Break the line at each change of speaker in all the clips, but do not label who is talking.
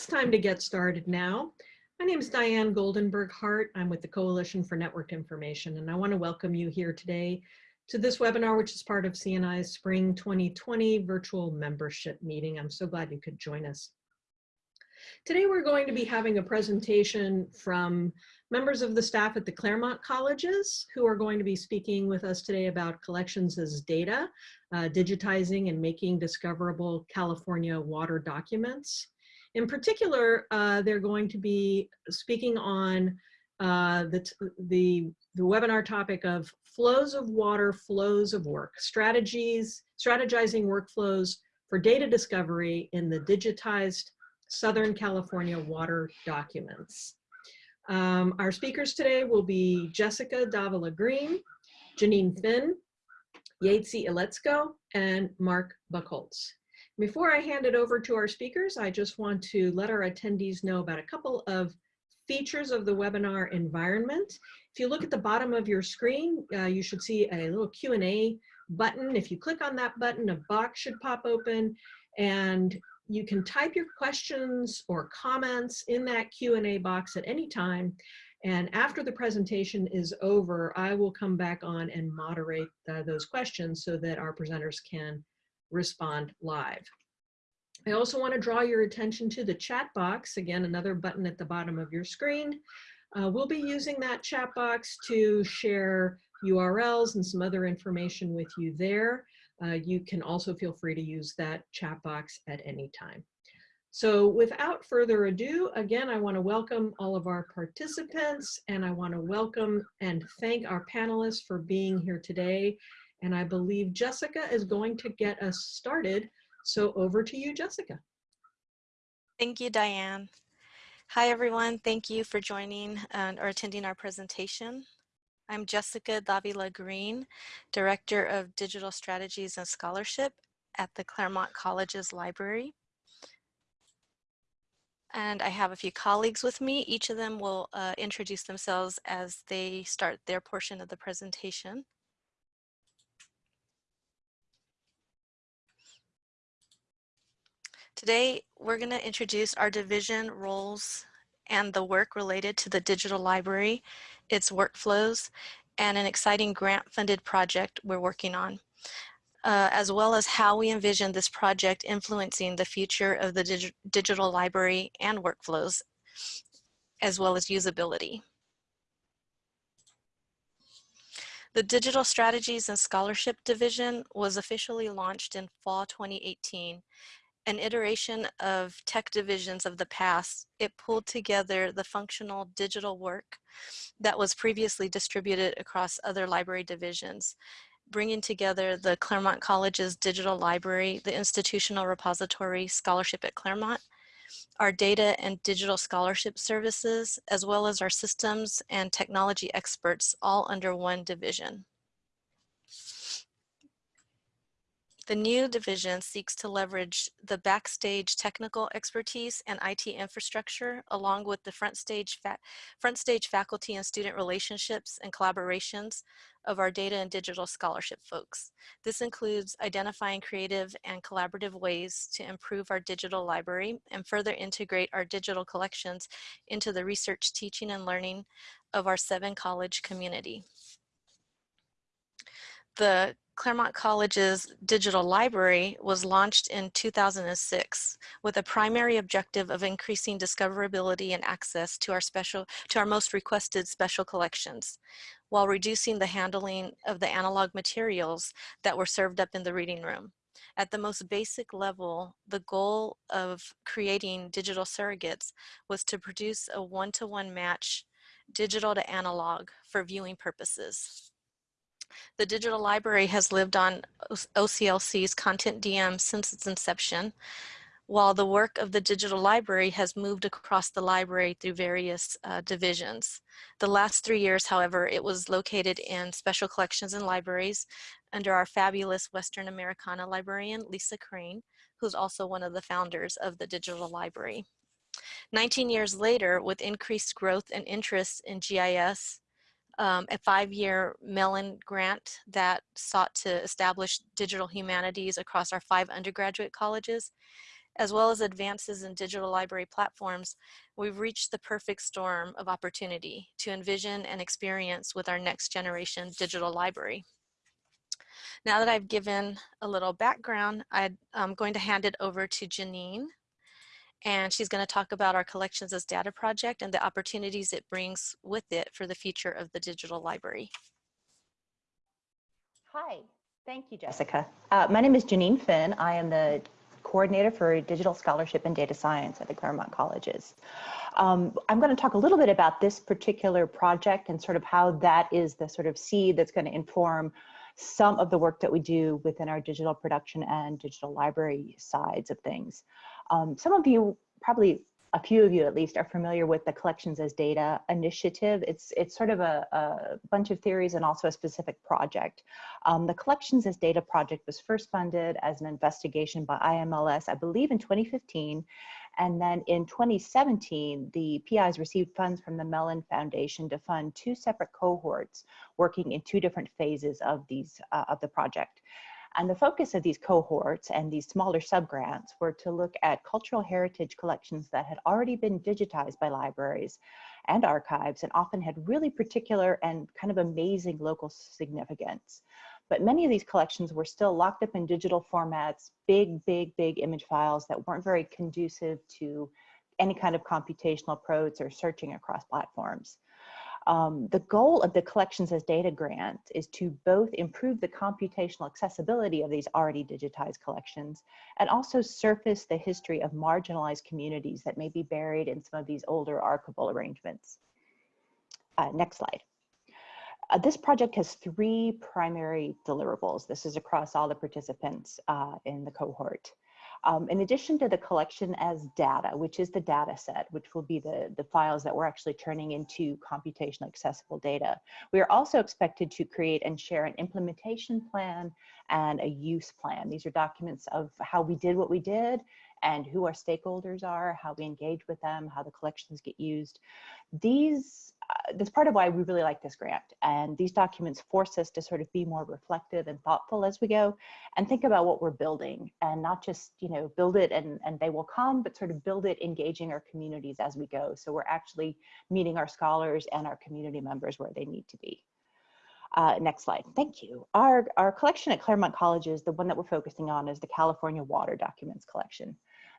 it's time to get started now. My name is Diane Goldenberg Hart. I'm with the Coalition for Networked Information, and I want to welcome you here today to this webinar, which is part of CNI's Spring 2020 virtual membership meeting. I'm so glad you could join us. Today, we're going to be having a presentation from members of the staff at the Claremont colleges who are going to be speaking with us today about collections as data, uh, digitizing and making discoverable California water documents. In particular, uh, they're going to be speaking on uh, the, the, the webinar topic of flows of water, flows of work, strategies, strategizing workflows for data discovery in the digitized Southern California water documents. Um, our speakers today will be Jessica Davila Green, Janine Finn, Yasi Lechko, and Mark Buchholz. Before I hand it over to our speakers, I just want to let our attendees know about a couple of features of the webinar environment. If you look at the bottom of your screen, uh, you should see a little Q&A button. If you click on that button, a box should pop open and you can type your questions or comments in that Q&A box at any time. And after the presentation is over, I will come back on and moderate uh, those questions so that our presenters can respond live. I also want to draw your attention to the chat box, again, another button at the bottom of your screen. Uh, we'll be using that chat box to share URLs and some other information with you there uh, you can also feel free to use that chat box at any time. So without further ado, again, I want to welcome all of our participants and I want to welcome and thank our panelists for being here today. And I believe Jessica is going to get us started. So over to you, Jessica.
Thank you, Diane. Hi, everyone. Thank you for joining and or attending our presentation. I'm Jessica Davila Green, Director of Digital Strategies and Scholarship at the Claremont College's Library. And I have a few colleagues with me. Each of them will uh, introduce themselves as they start their portion of the presentation. Today, we're going to introduce our division roles and the work related to the digital library its workflows, and an exciting grant-funded project we're working on, uh, as well as how we envision this project influencing the future of the dig digital library and workflows, as well as usability. The Digital Strategies and Scholarship Division was officially launched in fall 2018 an iteration of tech divisions of the past, it pulled together the functional digital work that was previously distributed across other library divisions, bringing together the Claremont College's digital library, the institutional repository scholarship at Claremont, our data and digital scholarship services, as well as our systems and technology experts all under one division. The new division seeks to leverage the backstage technical expertise and IT infrastructure along with the front stage, front stage faculty and student relationships and collaborations of our data and digital scholarship folks. This includes identifying creative and collaborative ways to improve our digital library and further integrate our digital collections into the research, teaching, and learning of our seven college community. The Claremont College's digital library was launched in 2006 with a primary objective of increasing discoverability and access to our special to our most requested special collections while reducing the handling of the analog materials that were served up in the reading room. At the most basic level, the goal of creating digital surrogates was to produce a one-to-one -one match digital to analog for viewing purposes. The digital library has lived on OCLC's CONTENTdm since its inception, while the work of the digital library has moved across the library through various uh, divisions. The last three years, however, it was located in special collections and libraries under our fabulous Western Americana librarian, Lisa Crane, who's also one of the founders of the digital library. 19 years later, with increased growth and interest in GIS, um, a five-year Mellon grant that sought to establish digital humanities across our five undergraduate colleges. as well as advances in digital library platforms, we've reached the perfect storm of opportunity to envision and experience with our next generation digital library. Now that I've given a little background, I'm going to hand it over to Janine and she's going to talk about our collections as data project and the opportunities it brings with it for the future of the digital library.
Hi, thank you, Jessica. Uh, my name is Janine Finn. I am the coordinator for digital scholarship and data science at the Claremont Colleges. Um, I'm going to talk a little bit about this particular project and sort of how that is the sort of seed that's going to inform some of the work that we do within our digital production and digital library sides of things. Um, some of you, probably a few of you at least, are familiar with the Collections as Data initiative. It's, it's sort of a, a bunch of theories and also a specific project. Um, the Collections as Data project was first funded as an investigation by IMLS, I believe in 2015, and then in 2017, the PIs received funds from the Mellon Foundation to fund two separate cohorts working in two different phases of these uh, of the project. And the focus of these cohorts and these smaller subgrants were to look at cultural heritage collections that had already been digitized by libraries and archives and often had really particular and kind of amazing local significance. But many of these collections were still locked up in digital formats, big, big, big image files that weren't very conducive to any kind of computational approach or searching across platforms. Um, the goal of the Collections as Data grant is to both improve the computational accessibility of these already digitized collections and also surface the history of marginalized communities that may be buried in some of these older archival arrangements. Uh, next slide. Uh, this project has three primary deliverables. This is across all the participants uh, in the cohort. Um, in addition to the collection as data, which is the data set, which will be the, the files that we're actually turning into computational accessible data, we are also expected to create and share an implementation plan and a use plan. These are documents of how we did what we did and who our stakeholders are, how we engage with them, how the collections get used. These uh, that's part of why we really like this grant. And these documents force us to sort of be more reflective and thoughtful as we go and think about what we're building and not just, you know, build it and, and they will come, but sort of build it engaging our communities as we go. So we're actually meeting our scholars and our community members where they need to be. Uh, next slide, thank you. Our, our collection at Claremont Colleges, the one that we're focusing on is the California Water Documents Collection.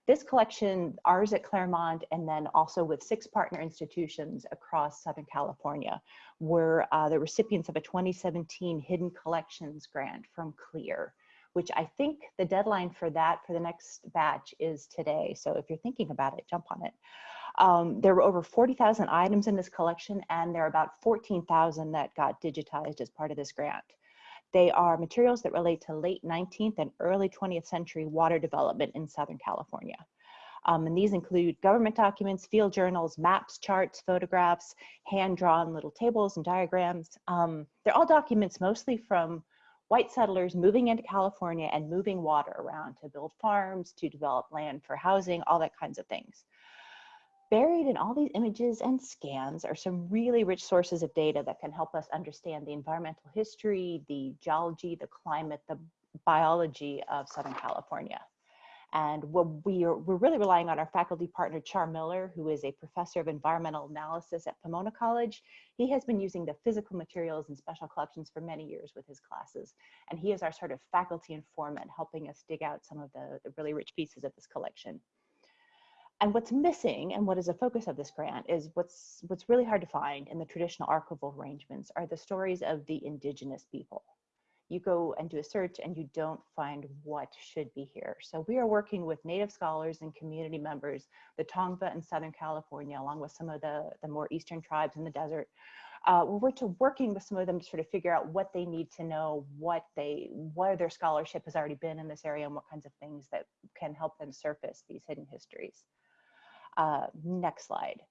This collection, ours at Claremont, and then also with six partner institutions across Southern California, were uh, the recipients of a 2017 Hidden Collections grant from CLIR, which I think the deadline for that for the next batch is today. So if you're thinking about it, jump on it. Um, there were over 40,000 items in this collection, and there are about 14,000 that got digitized as part of this grant. They are materials that relate to late 19th and early 20th century water development in Southern California. Um, and these include government documents, field journals, maps, charts, photographs, hand-drawn little tables and diagrams. Um, they're all documents mostly from white settlers moving into California and moving water around to build farms, to develop land for housing, all that kinds of things. Buried in all these images and scans are some really rich sources of data that can help us understand the environmental history, the geology, the climate, the biology of Southern California. And what we are, we're really relying on our faculty partner, Char Miller, who is a professor of environmental analysis at Pomona College. He has been using the physical materials and special collections for many years with his classes. And he is our sort of faculty informant, helping us dig out some of the, the really rich pieces of this collection. And what's missing and what is a focus of this grant is what's, what's really hard to find in the traditional archival arrangements are the stories of the indigenous people. You go and do a search and you don't find what should be here. So we are working with native scholars and community members, the Tongva in Southern California, along with some of the, the more eastern tribes in the desert. Uh, we're to working with some of them to sort of figure out what they need to know, what they, where their scholarship has already been in this area and what kinds of things that can help them surface these hidden histories. Uh, next slide.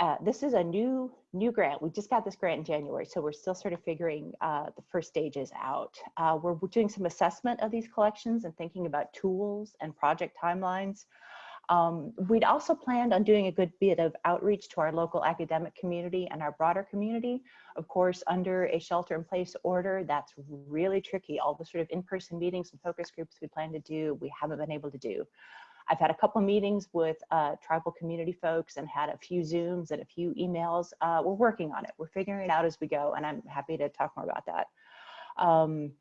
Uh, this is a new new grant. We just got this grant in January, so we're still sort of figuring uh, the first stages out. Uh, we're doing some assessment of these collections and thinking about tools and project timelines. Um, we'd also planned on doing a good bit of outreach to our local academic community and our broader community. Of course, under a shelter in place order, that's really tricky. All the sort of in-person meetings and focus groups we plan to do, we haven't been able to do. I've had a couple meetings with uh, tribal community folks and had a few Zooms and a few emails. Uh, we're working on it. We're figuring it out as we go, and I'm happy to talk more about that. Um,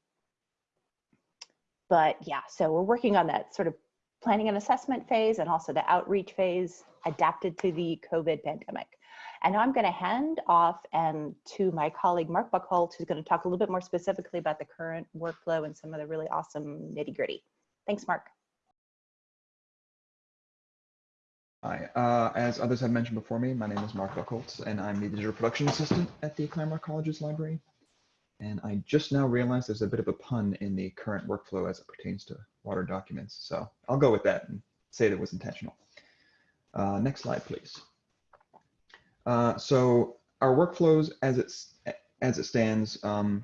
but yeah, so we're working on that sort of planning and assessment phase and also the outreach phase adapted to the COVID pandemic. And now I'm going to hand off and to my colleague Mark Buchholz, who's going to talk a little bit more specifically about the current workflow and some of the really awesome nitty gritty. Thanks, Mark.
Hi, uh, as others have mentioned before me, my name is Mark Buchholz, and I'm the digital production assistant at the Claremont College's library. And I just now realized there's a bit of a pun in the current workflow as it pertains to water documents. So I'll go with that and say that was intentional. Uh, next slide, please. Uh, so our workflows as it's as it stands, um,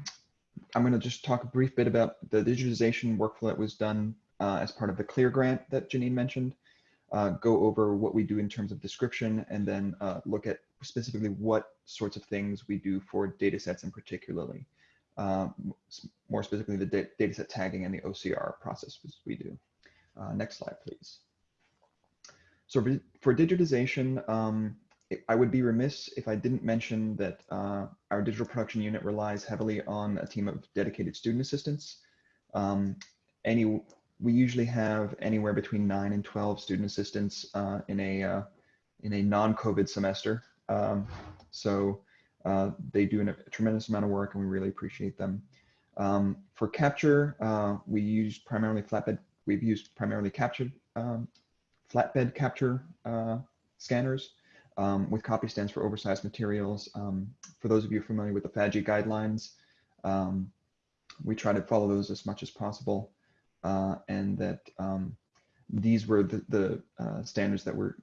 I'm going to just talk a brief bit about the digitization workflow that was done uh, as part of the CLIR grant that Janine mentioned uh, go over what we do in terms of description, and then uh, look at specifically what sorts of things we do for data sets in particularly. Uh, more specifically, the da data set tagging and the OCR process we do. Uh, next slide, please. So for digitization, um, I would be remiss if I didn't mention that uh, our digital production unit relies heavily on a team of dedicated student assistants. Um, any we usually have anywhere between nine and 12 student assistants uh, in a uh, in a non-COVID semester. Um, so uh, they do a tremendous amount of work and we really appreciate them. Um, for capture, uh, we use primarily flatbed, we've used primarily capture, um, flatbed capture uh, scanners um, with copy stands for oversized materials. Um, for those of you familiar with the FADGI guidelines, um, we try to follow those as much as possible uh, and that um, these were the, the uh, standards that were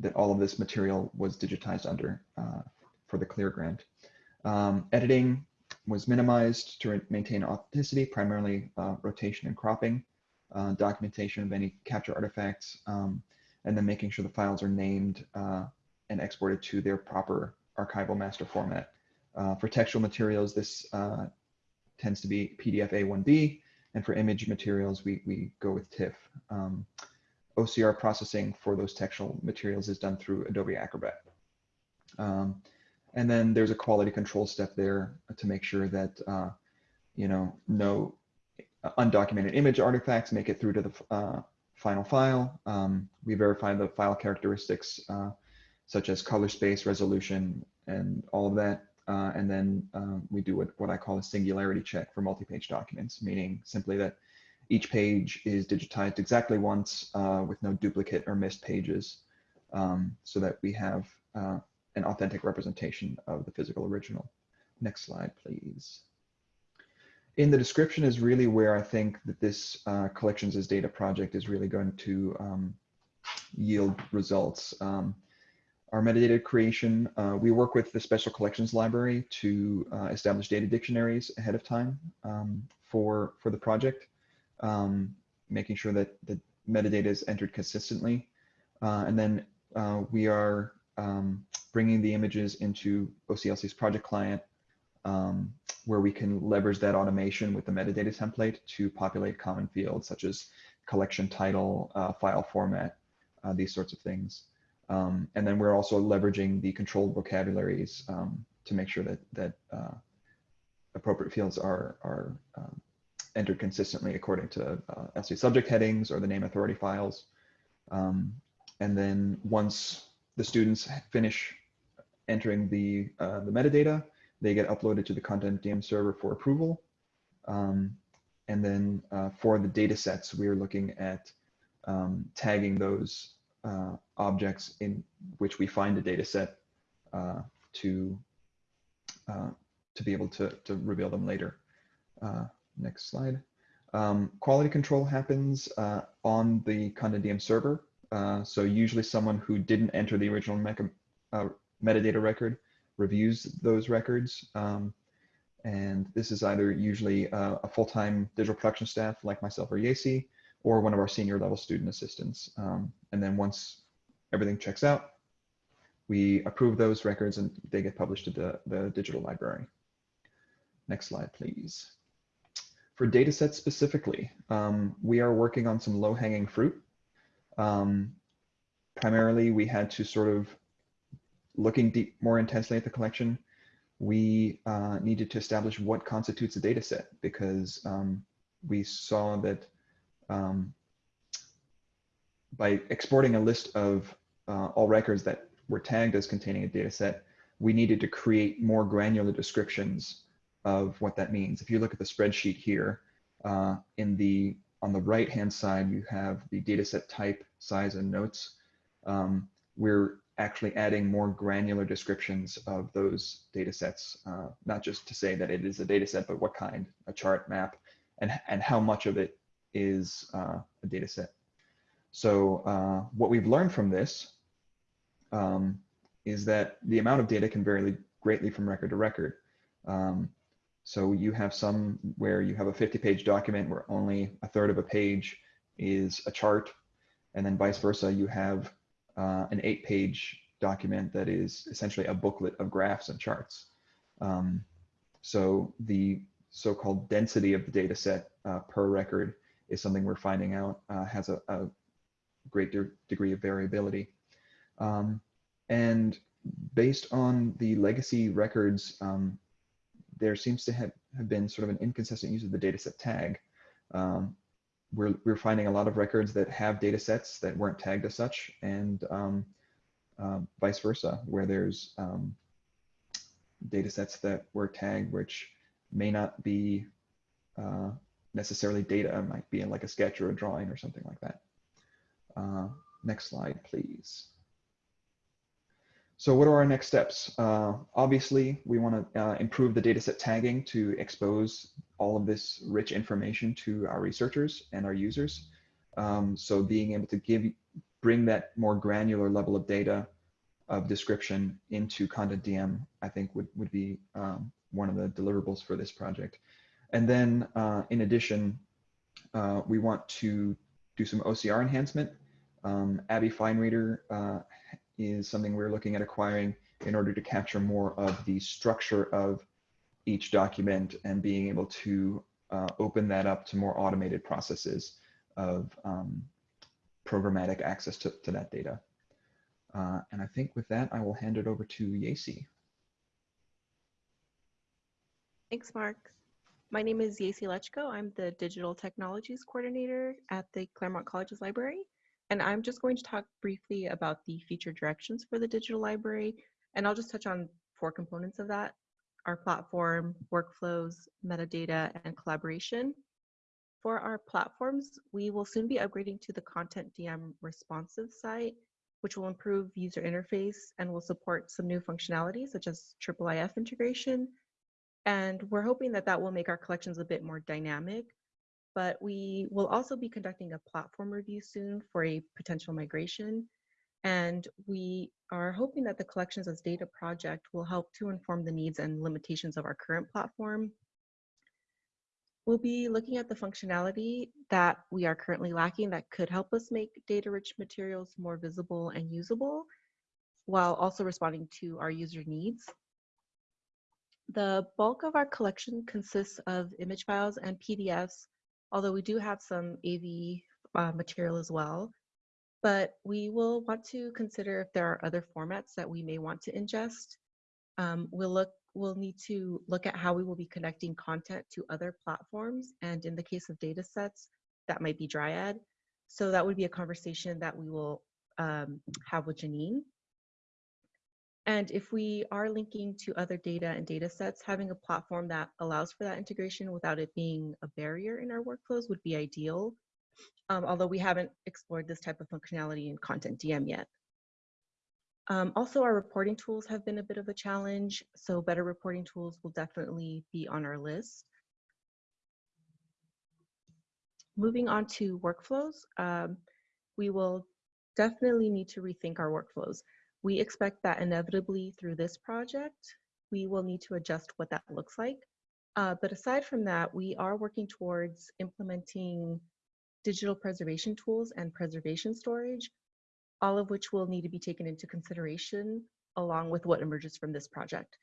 that all of this material was digitized under uh, for the CLIR grant. Um, editing was minimized to maintain authenticity, primarily uh, rotation and cropping, uh, documentation of any capture artifacts, um, and then making sure the files are named uh, and exported to their proper archival master format. for textual materials, this tends to be PDF A1B, and for image materials, we, we go with TIFF. Um, OCR processing for those textual materials is done through Adobe Acrobat. Um, and then there's a quality control step there to make sure that, uh, you know, no undocumented image artifacts make it through to the uh, final file. Um, we verify the file characteristics uh, such as color space, resolution, and all of that. Uh, and then um, we do what, what I call a singularity check for multi-page documents, meaning simply that each page is digitized exactly once uh, with no duplicate or missed pages um, so that we have uh, an authentic representation of the physical original. Next slide, please. In the description is really where I think that this uh, collections as data project is really going to um, yield results. Um, our metadata creation, uh, we work with the Special Collections Library to uh, establish data dictionaries ahead of time um, for, for the project, um, making sure that the metadata is entered consistently. Uh, and then uh, we are um, bringing the images into OCLC's project client um, where we can leverage that automation with the metadata template to populate common fields such as collection title, uh, file format, uh, these sorts of things. Um, and then we're also leveraging the controlled vocabularies um, to make sure that that uh, appropriate fields are are um, entered consistently according to uh, subject headings or the name authority files. Um, and then once the students finish entering the uh, the metadata, they get uploaded to the CONTENTdm server for approval. Um, and then uh, for the data sets, we are looking at um, tagging those uh, objects in which we find a data set uh, to, uh, to be able to, to reveal them later. Uh, next slide. Um, quality control happens uh, on the CONTENTdm server. Uh, so usually someone who didn't enter the original metadata record reviews those records. Um, and this is either usually a full-time digital production staff like myself or Yasi, or one of our senior level student assistants. Um, and then once everything checks out, we approve those records and they get published to the, the digital library. Next slide, please. For data sets specifically, um, we are working on some low hanging fruit. Um, primarily, we had to sort of looking deep, more intensely at the collection. We uh, needed to establish what constitutes a data set because um, we saw that um, by exporting a list of uh, all records that were tagged as containing a data set, we needed to create more granular descriptions of what that means. If you look at the spreadsheet here, uh, in the on the right hand side, you have the dataset type, size, and notes. Um, we're actually adding more granular descriptions of those data sets, uh, not just to say that it is a data set, but what kind, a chart map, and, and how much of it is uh, a data set. So uh, what we've learned from this um, is that the amount of data can vary greatly from record to record. Um, so you have some where you have a 50 page document where only a third of a page is a chart. And then vice versa, you have uh, an eight page document that is essentially a booklet of graphs and charts. Um, so the so-called density of the data set uh, per record is something we're finding out uh, has a, a great de degree of variability. Um, and based on the legacy records, um, there seems to have, have been sort of an inconsistent use of the dataset tag. Um, we're, we're finding a lot of records that have data sets that weren't tagged as such and um, uh, vice versa, where there's um, data sets that were tagged which may not be uh, necessarily data, might be in like a sketch or a drawing or something like that. Uh, next slide, please. So what are our next steps? Uh, obviously, we want to uh, improve the dataset tagging to expose all of this rich information to our researchers and our users. Um, so being able to give, bring that more granular level of data of description into CONTENTdm, I think would, would be um, one of the deliverables for this project. And then uh, in addition, uh, we want to do some OCR enhancement. Um, ABBYY FineReader uh, is something we're looking at acquiring in order to capture more of the structure of each document and being able to uh, open that up to more automated processes of um, programmatic access to, to that data. Uh, and I think with that, I will hand it over to Yasi.
Thanks, Mark. My name is Yasi Lechko. I'm the Digital Technologies Coordinator at the Claremont Colleges Library. And I'm just going to talk briefly about the feature directions for the digital library. And I'll just touch on four components of that, our platform, workflows, metadata, and collaboration. For our platforms, we will soon be upgrading to the CONTENTdm responsive site, which will improve user interface and will support some new functionality such as IIIF integration. And we're hoping that that will make our collections a bit more dynamic but we will also be conducting a platform review soon for a potential migration. And we are hoping that the collections as data project will help to inform the needs and limitations of our current platform. We'll be looking at the functionality that we are currently lacking that could help us make data-rich materials more visible and usable, while also responding to our user needs. The bulk of our collection consists of image files and PDFs although we do have some AV uh, material as well. But we will want to consider if there are other formats that we may want to ingest. Um, we'll look. We'll need to look at how we will be connecting content to other platforms, and in the case of data sets, that might be Dryad. So that would be a conversation that we will um, have with Janine. And if we are linking to other data and data sets, having a platform that allows for that integration without it being a barrier in our workflows would be ideal. Um, although we haven't explored this type of functionality in CONTENTdm yet. Um, also, our reporting tools have been a bit of a challenge, so better reporting tools will definitely be on our list. Moving on to workflows, um, we will definitely need to rethink our workflows. We expect that inevitably through this project, we will need to adjust what that looks like. Uh, but aside from that, we are working towards implementing digital preservation tools and preservation storage, all of which will need to be taken into consideration along with what emerges from this project.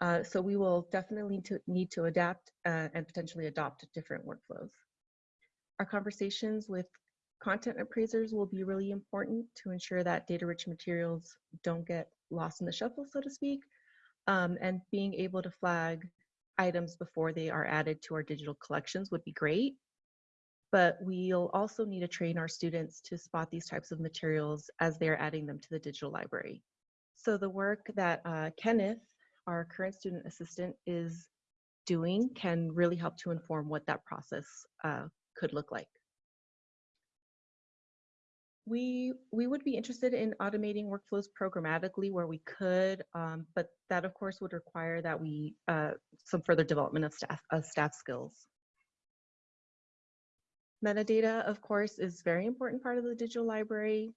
Uh, so we will definitely to, need to adapt uh, and potentially adopt different workflows. Our conversations with content appraisers will be really important to ensure that data-rich materials don't get lost in the shuffle, so to speak, um, and being able to flag items before they are added to our digital collections would be great. But we'll also need to train our students to spot these types of materials as they're adding them to the digital library. So the work that uh, Kenneth, our current student assistant, is doing can really help to inform what that process uh, could look like. We, we would be interested in automating workflows programmatically where we could, um, but that of course would require that we, uh, some further development of staff, of staff skills. Metadata, of course, is very important part of the digital library.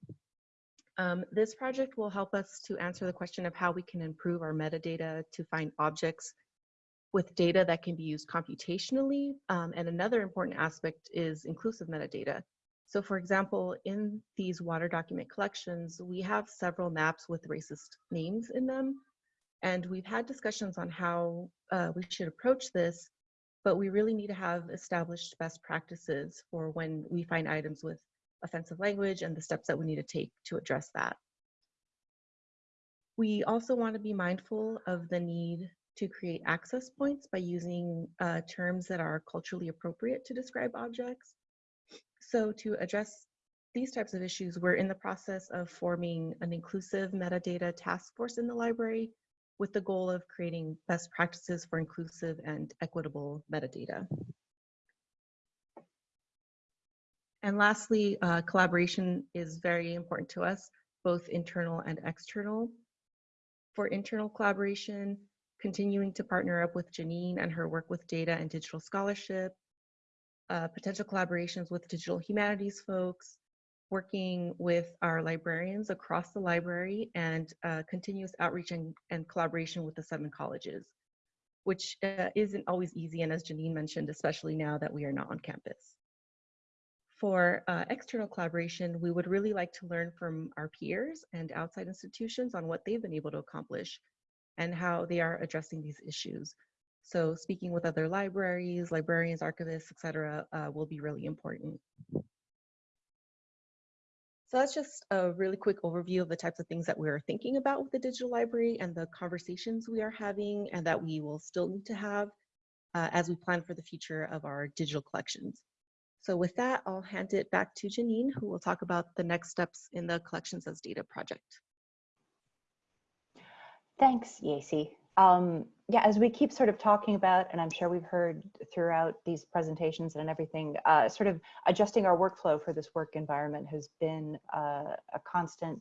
Um, this project will help us to answer the question of how we can improve our metadata to find objects with data that can be used computationally. Um, and another important aspect is inclusive metadata. So for example, in these water document collections, we have several maps with racist names in them. And we've had discussions on how uh, we should approach this, but we really need to have established best practices for when we find items with offensive language and the steps that we need to take to address that. We also want to be mindful of the need to create access points by using uh, terms that are culturally appropriate to describe objects. So to address these types of issues, we're in the process of forming an inclusive metadata task force in the library with the goal of creating best practices for inclusive and equitable metadata. And lastly, uh, collaboration is very important to us, both internal and external. For internal collaboration, continuing to partner up with Janine and her work with data and digital scholarship, uh, potential collaborations with digital humanities folks, working with our librarians across the library and uh, continuous outreach and, and, collaboration with the seven colleges, which uh, isn't always easy. And as Janine mentioned, especially now that we are not on campus. For uh, external collaboration, we would really like to learn from our peers and outside institutions on what they've been able to accomplish and how they are addressing these issues. So speaking with other libraries, librarians, archivists, etc., uh, will be really important. So that's just a really quick overview of the types of things that we're thinking about with the digital library and the conversations we are having and that we will still need to have uh, as we plan for the future of our digital collections. So with that, I'll hand it back to Janine, who will talk about the next steps in the Collections as Data project.
Thanks, Yasi. Um, yeah, as we keep sort of talking about, and I'm sure we've heard throughout these presentations and everything, uh, sort of adjusting our workflow for this work environment has been uh, a constant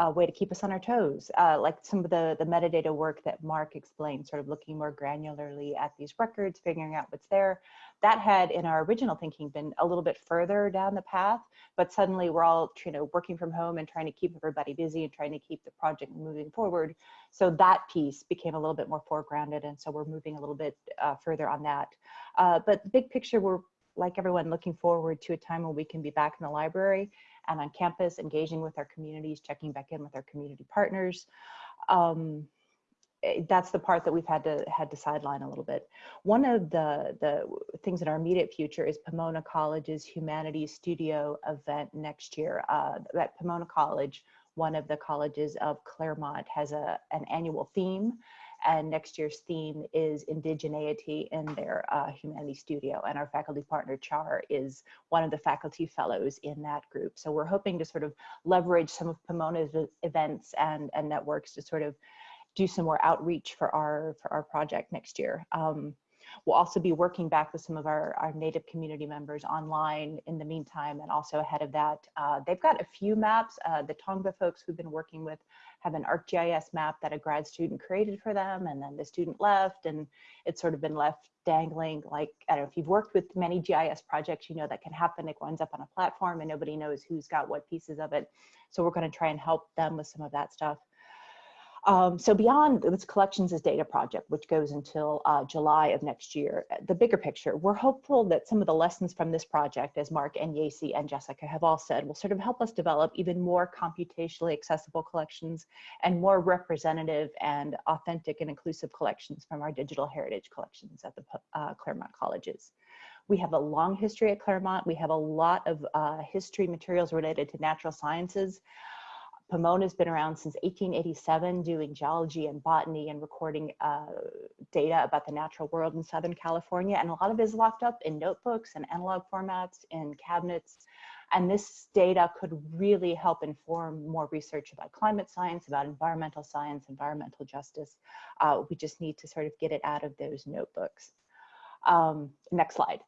uh, way to keep us on our toes. Uh, like some of the, the metadata work that Mark explained, sort of looking more granularly at these records, figuring out what's there. That had in our original thinking been a little bit further down the path, but suddenly we're all you know, working from home and trying to keep everybody busy and trying to keep the project moving forward. So that piece became a little bit more foregrounded. And so we're moving a little bit uh, further on that. Uh, but the big picture, we're like everyone looking forward to a time when we can be back in the library and on campus, engaging with our communities, checking back in with our community partners. Um, eh, that's the part that we've had to had to sideline a little bit. One of the the things in our immediate future is Pomona College's Humanities Studio event next year. Uh, at Pomona College, one of the colleges of Claremont has a an annual theme and next year's theme is indigeneity in their uh, humanities studio. And our faculty partner Char is one of the faculty fellows in that group. So we're hoping to sort of leverage some of Pomona's events and, and networks to sort of do some more outreach for our for our project next year. Um, We'll also be working back with some of our, our Native community members online in the meantime and also ahead of that. Uh, they've got a few maps. Uh, the Tongva folks we've been working with have an ArcGIS map that a grad student created for them and then the student left and it's sort of been left dangling like, I don't know, if you've worked with many GIS projects, you know that can happen. It winds up on a platform and nobody knows who's got what pieces of it. So we're gonna try and help them with some of that stuff. Um, so beyond this collections as data project, which goes until uh, July of next year, uh, the bigger picture, we're hopeful that some of the lessons from this project, as Mark and Yasi and Jessica have all said, will sort of help us develop even more computationally accessible collections and more representative and authentic and inclusive collections from our digital heritage collections at the uh, Claremont colleges. We have a long history at Claremont. We have a lot of uh, history materials related to natural sciences. Pomona's been around since 1887 doing geology and botany and recording uh, data about the natural world in Southern California. And a lot of it is locked up in notebooks and analog formats in cabinets. And this data could really help inform more research about climate science, about environmental science, environmental justice. Uh, we just need to sort of get it out of those notebooks. Um, next slide.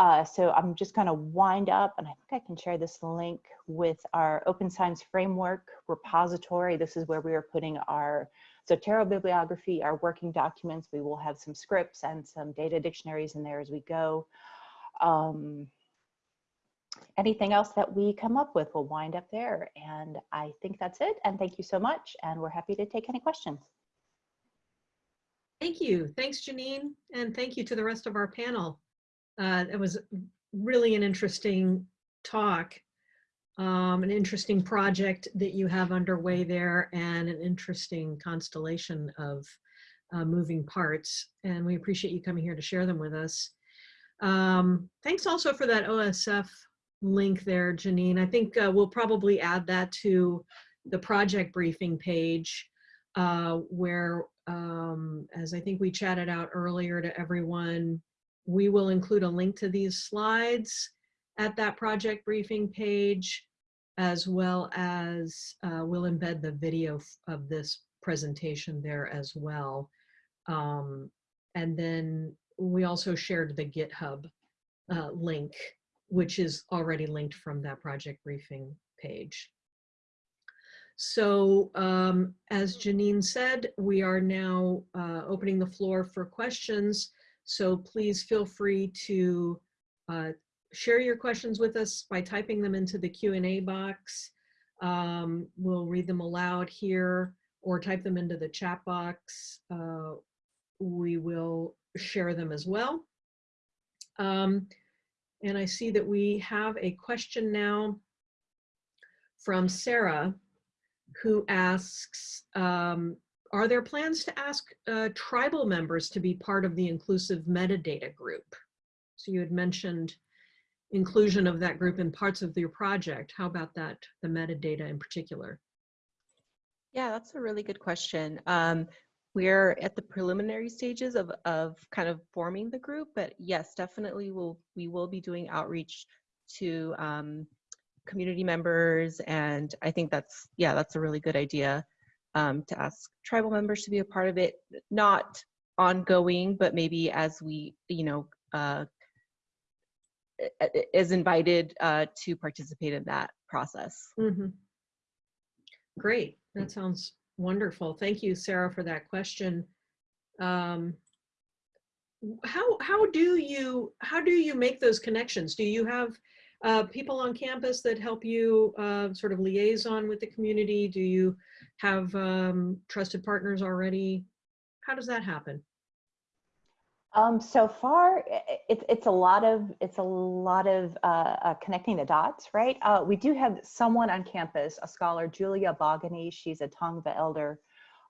Uh, so I'm just going to wind up and I think I can share this link with our Open Science Framework repository. This is where we are putting our Zotero bibliography, our working documents. We will have some scripts and some data dictionaries in there as we go. Um, anything else that we come up with will wind up there. And I think that's it. And thank you so much. And we're happy to take any questions.
Thank you. Thanks, Janine. And thank you to the rest of our panel. Uh, it was really an interesting talk, um, an interesting project that you have underway there and an interesting constellation of uh, moving parts. And we appreciate you coming here to share them with us. Um, thanks also for that OSF link there, Janine. I think uh, we'll probably add that to the project briefing page uh, where, um, as I think we chatted out earlier to everyone, we will include a link to these slides at that project briefing page, as well as uh, we'll embed the video of this presentation there as well. Um, and then we also shared the GitHub uh, link, which is already linked from that project briefing page. So um, as Janine said, we are now uh, opening the floor for questions. So please feel free to uh, share your questions with us by typing them into the Q&A box. Um, we'll read them aloud here or type them into the chat box. Uh, we will share them as well. Um, and I see that we have a question now from Sarah who asks, um, are there plans to ask uh, tribal members to be part of the inclusive metadata group? So you had mentioned inclusion of that group in parts of your project. How about that, the metadata in particular?
Yeah, that's a really good question. Um, we're at the preliminary stages of, of kind of forming the group, but yes, definitely we'll, we will be doing outreach to um, community members. And I think that's, yeah, that's a really good idea um, to ask tribal members to be a part of it, not ongoing, but maybe as we, you know, uh, is invited uh, to participate in that process.
Mm -hmm. Great, that sounds wonderful. Thank you, Sarah, for that question. Um, how how do you how do you make those connections? Do you have uh, people on campus that help you uh, sort of liaison with the community? Do you have um, trusted partners already? How does that happen?
Um, so far, it's it's a lot of it's a lot of uh, uh, connecting the dots, right? Uh, we do have someone on campus, a scholar, Julia Bogany. She's a Tongva elder.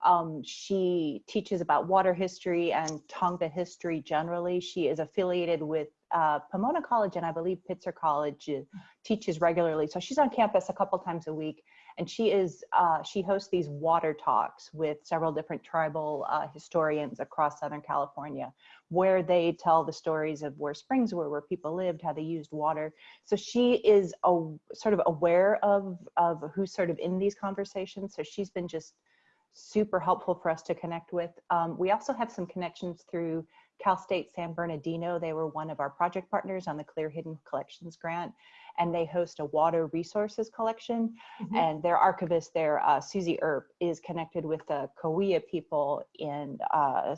Um, she teaches about water history and Tongva history generally. She is affiliated with uh, Pomona College and I believe Pitzer College uh, teaches regularly. So she's on campus a couple times a week and she is, uh, she hosts these water talks with several different tribal uh, historians across Southern California where they tell the stories of where springs were, where people lived, how they used water. So she is a, sort of aware of, of who's sort of in these conversations. So she's been just super helpful for us to connect with. Um, we also have some connections through Cal State San Bernardino. They were one of our project partners on the CLIR Hidden Collections grant, and they host a water resources collection. Mm -hmm. And their archivist there, uh, Susie Earp, is connected with the Cahuilla people in uh,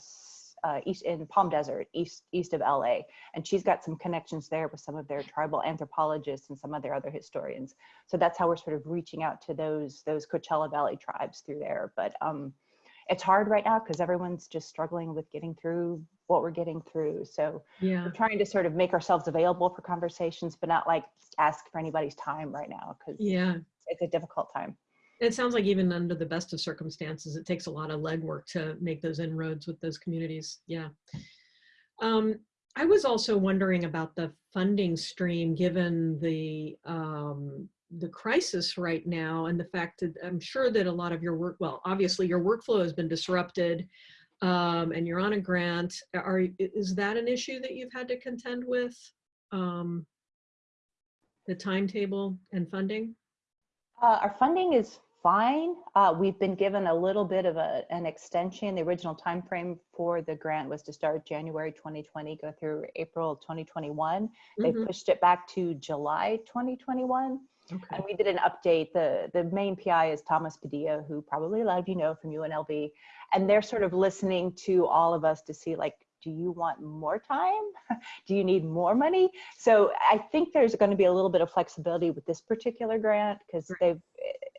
uh, east in Palm Desert, east east of LA, and she's got some connections there with some of their tribal anthropologists and some of their other historians. So that's how we're sort of reaching out to those those Coachella Valley tribes through there. But um, it's hard right now because everyone's just struggling with getting through what we're getting through. So
yeah.
we're trying to sort of make ourselves available for conversations, but not like ask for anybody's time right now because
yeah,
it's a difficult time.
It sounds like even under the best of circumstances, it takes a lot of legwork to make those inroads with those communities. Yeah. Um, I was also wondering about the funding stream, given the um, the crisis right now and the fact that I'm sure that a lot of your work, well, obviously your workflow has been disrupted um, and you're on a grant. Are is that an issue that you've had to contend with? Um, the timetable and funding?
Uh, our funding is fine. Uh, we've been given a little bit of a, an extension. The original time frame for the grant was to start January 2020, go through April 2021. They
Mhm.
pushed it back to July 2021.
Okay.
And we did an update. The, the main PI is Thomas Padilla, who probably a lot of you know from UNLV. And they're sort of listening to all of us to see like, do you want more time? do you need more money? So I think there's going to be a little bit of flexibility with this particular grant because
Right.
they've,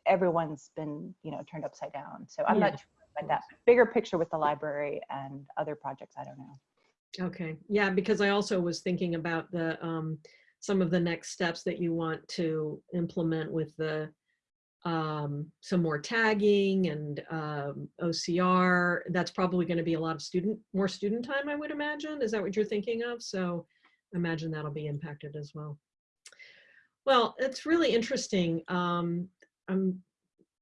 everyone's been, you know, turned upside down. So I'm
Yeah.
not sure about that. Bigger picture with the library and other projects, I don't know.
Okay, yeah, because I also was thinking about the, um, some of the next steps that you want to implement with the, um, some more tagging and, um, OCR. That's probably going to be a lot of student, more student time, I would imagine. Is that what you're thinking of? So imagine that'll be impacted as well. Well, it's really interesting. Um, I'm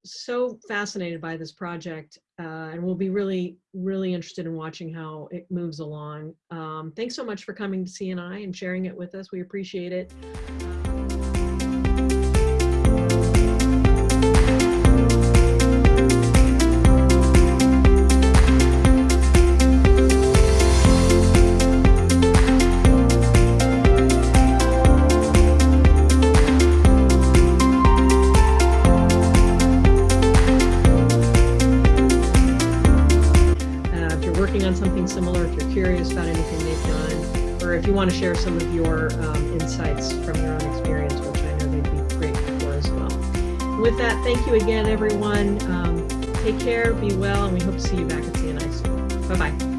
so fascinated by this project uh, and we'll be really, really interested in watching how it moves along. Um, thanks so much for coming to CNI and sharing it with us. We appreciate it. To share some of your um, insights from your own experience, which I know they'd be great for as well. With that, thank you again, everyone. Um, take care, be well, and we hope to see you back at CNI soon. Bye-bye.